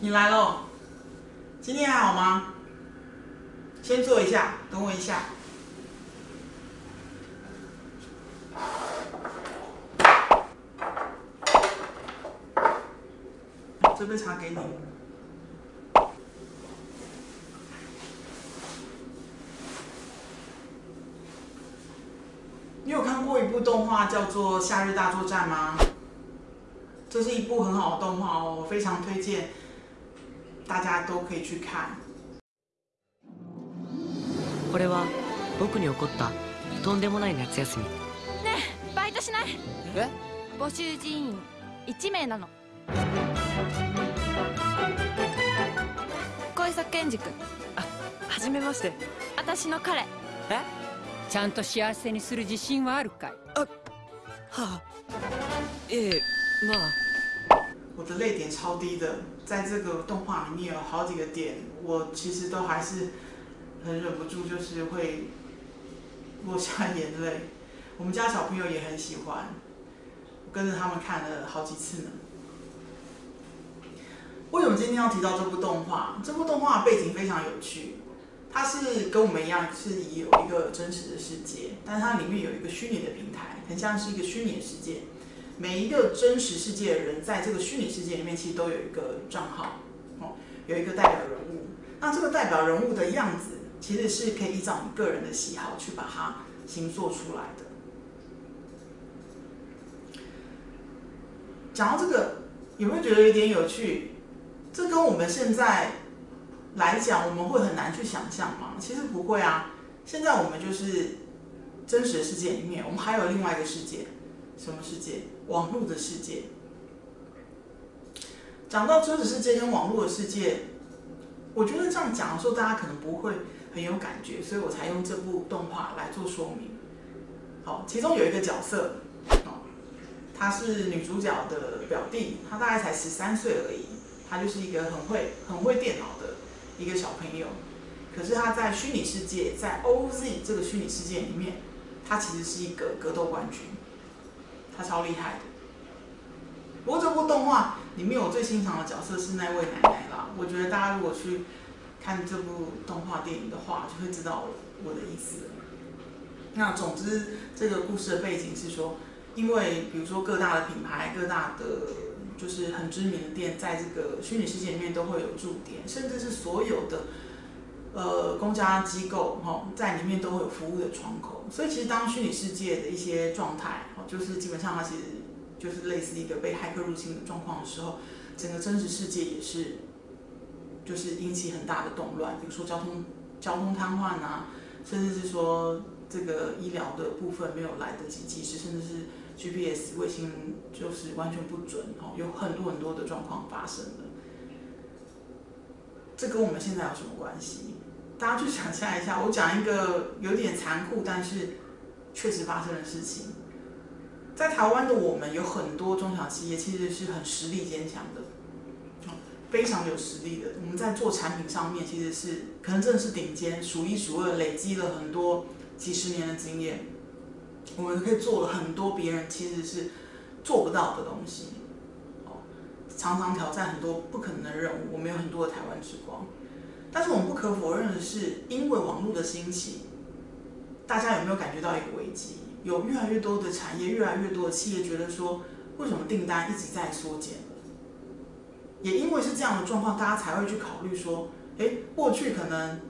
你来喽，今天还好吗？先坐一下，等我一下。这杯茶给你。你有看过一部动画叫做《夏日大作战》吗？这是一部很好的动画哦，我非常推荐，大家都可以去看。これは僕に起こったとんでもない夏休み。ねえバイトしない？え？募集人員1名なの。小磯健二君。あはじめまして。私の彼。え？ちゃんと幸せにする自信はあるかい？はあ。ええまあ我的泪点超低的，在这个动画里面有好几个点，我其实都还是很忍不住，就是会落下眼泪。我们家小朋友也很喜欢，我跟着他们看了好几次呢。为什么今天要提到这部动画？这部动画背景非常有趣，它是跟我们一样是有一个真实的世界，但它里面有一个虚拟的平台，很像是一个虚拟的世界。每一个真实世界的人，在这个虚拟世界里面，其实都有一个账号，哦，有一个代表人物。那这个代表人物的样子，其实是可以依照你个人的喜好去把它形塑出来的。讲到这个，有没有觉得有点有趣？这跟我们现在来讲，我们会很难去想象吗？其实不会啊。现在我们就是真实的世界里面，我们还有另外一个世界，什么世界？网络的世界。讲到真实世界跟网络的世界，我觉得这样讲的时候，大家可能不会很有感觉，所以我才用这部动画来做说明。好，其中有一个角色，哦，他是女主角的表弟，他大概才十三岁而已，他就是一个很会很会电脑的一个小朋友。可是他在虚拟世界，在 OZ 这个虚拟世界里面，他其实是一个格斗冠军。他超厉害的。不过这部动画里面我最欣赏的角色是那位奶奶啦。我觉得大家如果去看这部动画电影的话，就会知道我的意思了。那总之，这个故事的背景是说，因为比如说各大的品牌、各大的就是很知名的店，在这个虚拟世界里面都会有驻点，甚至是所有的呃公家机构哈，在里面都会有服务的窗口。所以其实当虚拟世界的一些状态，就是基本上它其实就是类似一个被骇客入侵的状况的时候，整个真实世界也是就是引起很大的动乱，比如说交通交通瘫痪啊，甚至是说这个医疗的部分没有来得及及时，甚至是 GPS 卫星就是完全不准，哦，有很多很多的状况发生了。这跟我们现在有什么关系？大家去想象一下，我讲一个有点残酷，但是确实发生的事情。在台湾的我们有很多中小企业，其实是很实力坚强的，非常有实力的。我们在做产品上面，其实是可能真的是顶尖，数一数二，累积了很多几十年的经验。我们可以做了很多别人其实是做不到的东西，常常挑战很多不可能的任务。我们有很多的台湾之光。但是我们不可否认的是，因为网络的兴起，大家有没有感觉到一个危机？有越来越多的产业，越来越多的企业觉得说，为什么订单一直在缩减也因为是这样的状况，大家才会去考虑说，哎，过去可能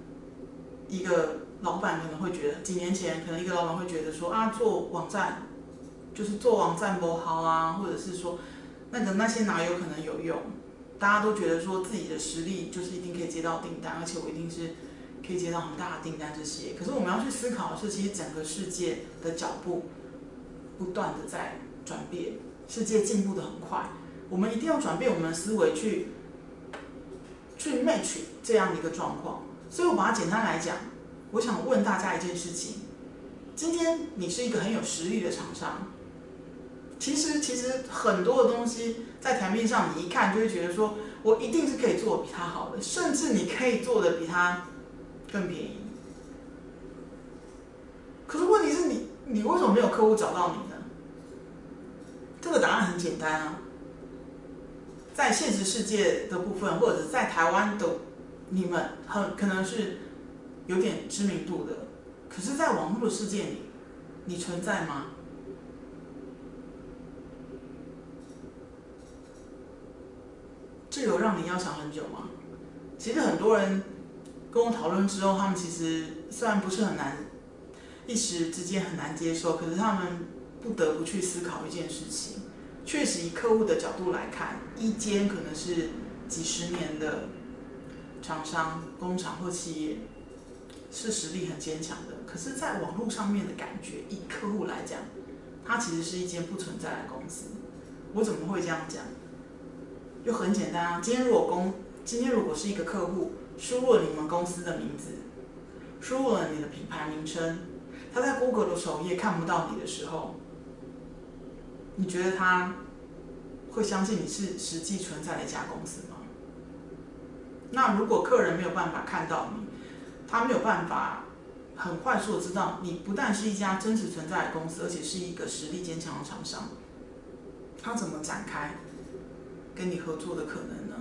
一个老板可能会觉得，几年前可能一个老板会觉得说，啊，做网站就是做网站不好啊，或者是说，那个那些哪有可能有用？大家都觉得说自己的实力就是一定可以接到订单，而且我一定是可以接到很大的订单这些。可是我们要去思考的是，其实整个世界的脚步不断的在转变，世界进步的很快，我们一定要转变我们的思维去去 match 这样的一个状况。所以我把它简单来讲，我想问大家一件事情：今天你是一个很有实力的厂商。其实，其实很多的东西在台面上，你一看就会觉得说，我一定是可以做的比他好的，甚至你可以做的比他更便宜。可是问题是你，你为什么没有客户找到你呢？这个答案很简单啊，在现实世界的部分，或者在台湾的你们，很可能是有点知名度的，可是，在网络的世界里，你存在吗？这有让你要想很久吗？其实很多人跟我讨论之后，他们其实虽然不是很难，一时之间很难接受，可是他们不得不去思考一件事情。确实，以客户的角度来看，一间可能是几十年的厂商、工厂或企业，是实力很坚强的。可是，在网络上面的感觉，以客户来讲，它其实是一间不存在的公司。我怎么会这样讲？就很简单啊，今天如果公，今天如果是一个客户输入了你们公司的名字，输入了你的品牌名称，他在 Google 的首页看不到你的时候，你觉得他会相信你是实际存在的一家公司吗？那如果客人没有办法看到你，他没有办法很快速的知道你不但是一家真实存在的公司，而且是一个实力坚强的厂商，他怎么展开？跟你合作的可能呢？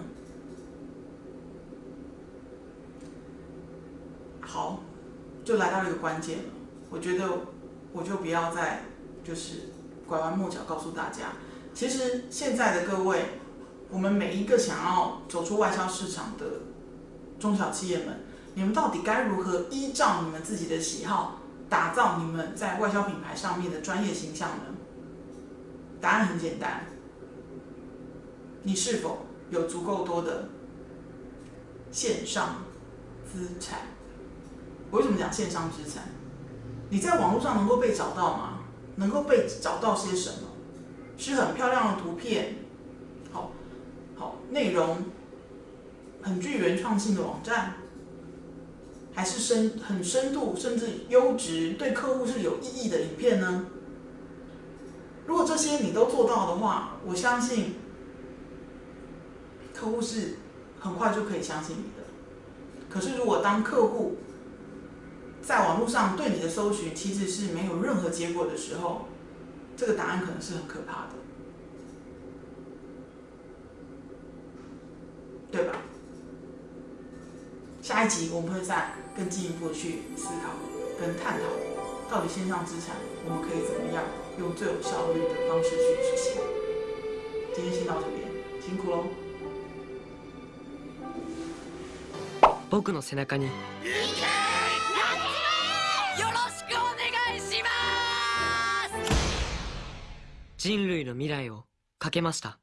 好，就来到一个关键了。我觉得我就不要再就是拐弯抹角告诉大家，其实现在的各位，我们每一个想要走出外销市场的中小企业们，你们到底该如何依照你们自己的喜好，打造你们在外销品牌上面的专业形象呢？答案很简单。你是否有足够多的线上资产？我为什么讲线上资产？你在网络上能够被找到吗？能够被找到些什么？是很漂亮的图片，好，好内容，很具原创性的网站，还是深很深度甚至优质对客户是有意义的影片呢？如果这些你都做到的话，我相信。客户是很快就可以相信你的，可是如果当客户在网络上对你的搜寻其实是没有任何结果的时候，这个答案可能是很可怕的，对吧？下一集我们会再更进一步去思考跟探讨，到底线上资产我们可以怎么样用最有效率的方式去执行。今天先到这边，辛苦喽。人類の未来をかけました。